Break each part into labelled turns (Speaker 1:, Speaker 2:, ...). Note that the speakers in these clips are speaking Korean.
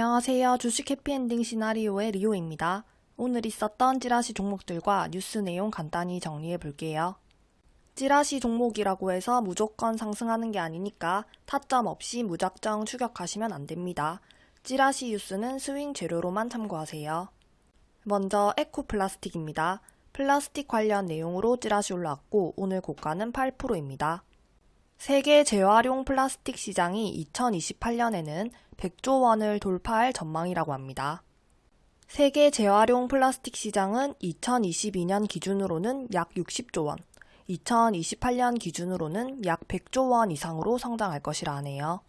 Speaker 1: 안녕하세요. 주식 해피엔딩 시나리오의 리오입니다. 오늘 있었던 찌라시 종목들과 뉴스 내용 간단히 정리해 볼게요. 찌라시 종목이라고 해서 무조건 상승하는 게 아니니까 타점 없이 무작정 추격하시면 안 됩니다. 찌라시 뉴스는 스윙 재료로만 참고하세요. 먼저 에코플라스틱입니다. 플라스틱 관련 내용으로 찌라시 올라왔고 오늘 고가는 8%입니다. 세계 재활용 플라스틱 시장이 2028년에는 100조 원을 돌파할 전망이라고 합니다. 세계 재활용 플라스틱 시장은 2022년 기준으로는 약 60조 원, 2028년 기준으로는 약 100조 원 이상으로 성장할 것이라 하네요.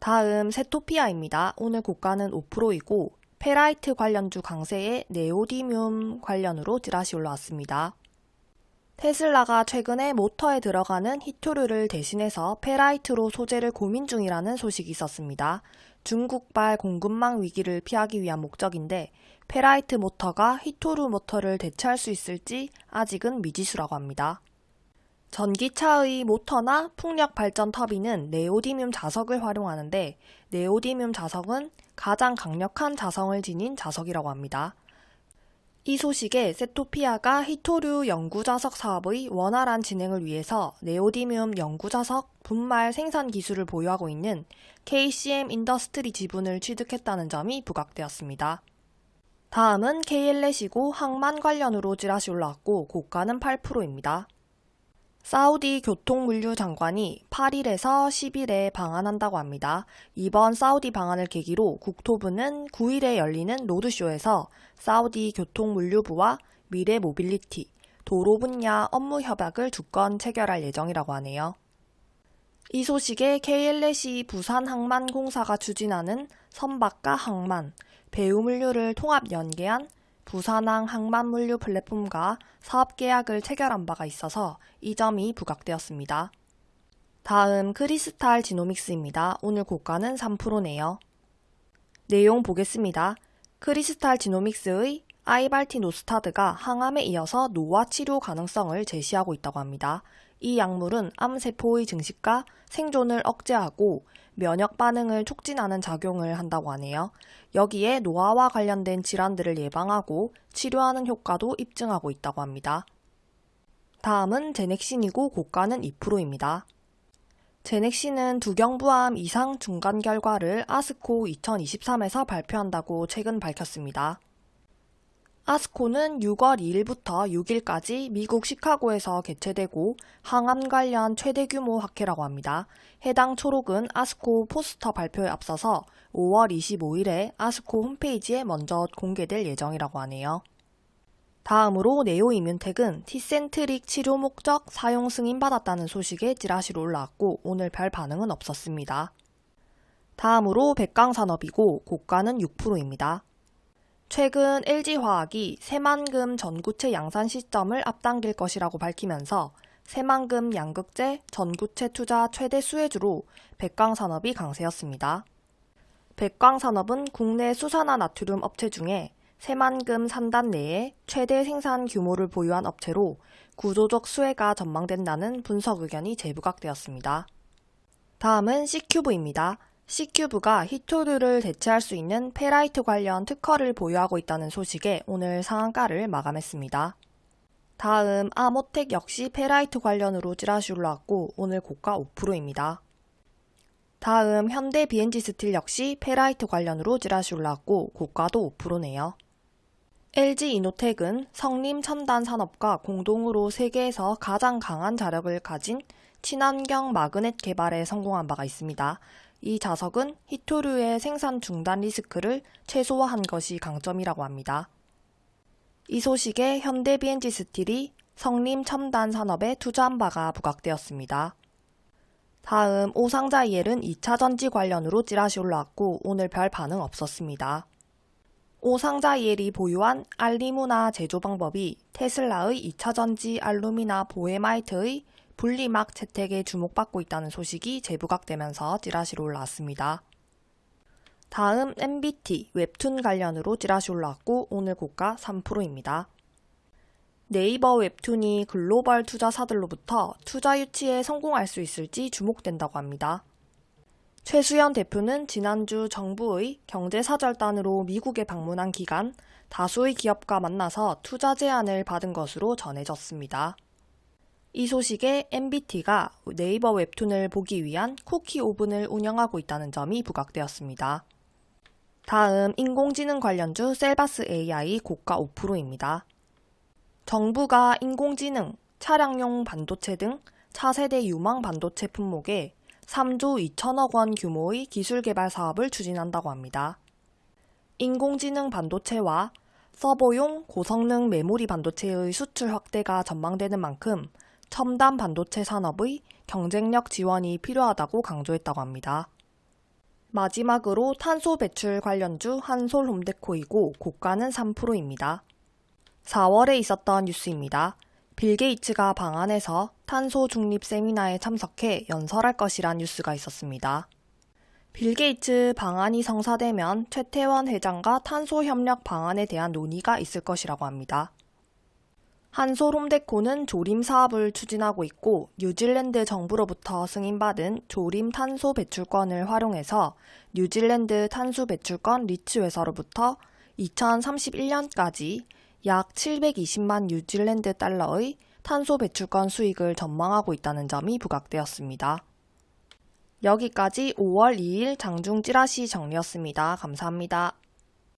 Speaker 1: 다음 세토피아입니다. 오늘 고가는 5%이고 페라이트 관련주 강세에 네오디뮴 관련으로 찌라시 올라왔습니다. 테슬라가 최근에 모터에 들어가는 희토류를 대신해서 페라이트로 소재를 고민 중이라는 소식이 있었습니다. 중국발 공급망 위기를 피하기 위한 목적인데 페라이트 모터가 희토류 모터를 대체할 수 있을지 아직은 미지수라고 합니다. 전기차의 모터나 풍력 발전 터빈은 네오디뮴 자석을 활용하는데 네오디뮴 자석은 가장 강력한 자성을 지닌 자석이라고 합니다. 이 소식에 세토피아가 희토류 영구자석 사업의 원활한 진행을 위해서 네오디뮴 영구자석 분말 생산 기술을 보유하고 있는 KCM 인더스트리 지분을 취득했다는 점이 부각되었습니다. 다음은 KL넷이고 항만 관련으로 찌라시 올라왔고 고가는 8%입니다. 사우디 교통물류 장관이 8일에서 10일에 방한한다고 합니다. 이번 사우디 방한을 계기로 국토부는 9일에 열리는 로드쇼에서 사우디 교통물류부와 미래 모빌리티, 도로 분야 업무 협약을 두 건 체결할 예정이라고 하네요. 이 소식에 KLS이 부산항만공사가 추진하는 선박과 항만, 배우물류를 통합 연계한 부산항 항만물류 플랫폼과 사업 계약을 체결한 바가 있어서 이 점이 부각되었습니다. 다음 크리스탈 지노믹스입니다. 오늘 고가는 3%네요. 내용 보겠습니다. 크리스탈 지노믹스의 아이발티 노스타드가 항암에 이어서 노화 치료 가능성을 제시하고 있다고 합니다. 이 약물은 암세포의 증식과 생존을 억제하고 면역 반응을 촉진하는 작용을 한다고 하네요. 여기에 노화와 관련된 질환들을 예방하고 치료하는 효과도 입증하고 있다고 합니다. 다음은 제넥신이고 고가는 2%입니다. 제넥신은 두경부암 이상 중간 결과를 아스코 2023에서 발표한다고 최근 밝혔습니다. 아스코는 6월 2일부터 6일까지 미국 시카고에서 개최되고 항암 관련 최대 규모 학회라고 합니다. 해당 초록은 아스코 포스터 발표에 앞서서 5월 25일에 아스코 홈페이지에 먼저 공개될 예정이라고 하네요. 다음으로 네오이뮨텍은 티센트릭 치료 목적 사용 승인 받았다는 소식에 찌라시로 올라왔고 오늘 별 반응은 없었습니다. 다음으로 백강산업이고 고가는 6%입니다. 최근 LG화학이 새만금 전구체 양산 시점을 앞당길 것이라고 밝히면서 새만금 양극재 전구체 투자 최대 수혜주로 백광산업이 강세였습니다. 백광산업은 국내 수산화 나트륨 업체 중에 새만금 산단 내에 최대 생산 규모를 보유한 업체로 구조적 수혜가 전망된다는 분석 의견이 재부각되었습니다. 다음은 C큐브입니다. C큐브가 희토류를 대체할 수 있는 페라이트 관련 특허를 보유하고 있다는 소식에 오늘 상한가를 마감했습니다. 다음 아모텍 역시 페라이트 관련으로 찌라시 올라왔고 오늘 고가 5%입니다. 다음 현대 BNG 스틸 역시 페라이트 관련으로 찌라시 올라왔고 고가도 5%네요. LG 이노텍은 성림 첨단 산업과 공동으로 세계에서 가장 강한 자력을 가진 친환경 마그넷 개발에 성공한 바가 있습니다. 이 자석은 히토류의 생산 중단 리스크를 최소화한 것이 강점이라고 합니다. 이 소식에 현대 BNG 스틸이 성림 첨단 산업에 투자한 바가 부각되었습니다. 다음 오상자 이엘은 2차 전지 관련으로 찌라시 올라왔고 오늘 별 반응 없었습니다. 오상자 이엘이 보유한 알리무나 제조 방법이 테슬라의 2차 전지 알루미나 보헤마이트의 분리막 채택에 주목받고 있다는 소식이 재부각되면서 찌라시로 올라왔습니다. 다음 MBT 웹툰 관련으로 찌라시 올라왔고 오늘 고가 3%입니다. 네이버 웹툰이 글로벌 투자사들로부터 투자 유치에 성공할 수 있을지 주목된다고 합니다. 최수연 대표는 지난주 정부의 경제사절단으로 미국에 방문한 기간 다수의 기업과 만나서 투자 제안을 받은 것으로 전해졌습니다. 이 소식에 MBT가 네이버 웹툰을 보기 위한 쿠키 오븐을 운영하고 있다는 점이 부각되었습니다. 다음 인공지능 관련주 셀바스 AI 고가 5%입니다. 정부가 인공지능, 차량용 반도체 등 차세대 유망 반도체 품목에 3조 2천억 원 규모의 기술 개발 사업을 추진한다고 합니다. 인공지능 반도체와 서버용 고성능 메모리 반도체의 수출 확대가 전망되는 만큼 첨단 반도체 산업의 경쟁력 지원이 필요하다고 강조했다고 합니다. 마지막으로 탄소 배출 관련주 한솔 홈데코이고 고가는 3%입니다. 4월에 있었던 뉴스입니다. 빌 게이츠가 방한해서 탄소 중립 세미나에 참석해 연설할 것이란 뉴스가 있었습니다. 빌 게이츠 방한이 성사되면 최태원 회장과 탄소 협력 방안에 대한 논의가 있을 것이라고 합니다. 한솔 홈데코는 조림 사업을 추진하고 있고 뉴질랜드 정부로부터 승인받은 조림 탄소 배출권을 활용해서 뉴질랜드 탄소 배출권 리츠 회사로부터 2031년까지 약 720만 뉴질랜드 달러의 탄소 배출권 수익을 전망하고 있다는 점이 부각되었습니다. 여기까지 5월 2일 장중 찌라시 정리였습니다. 감사합니다.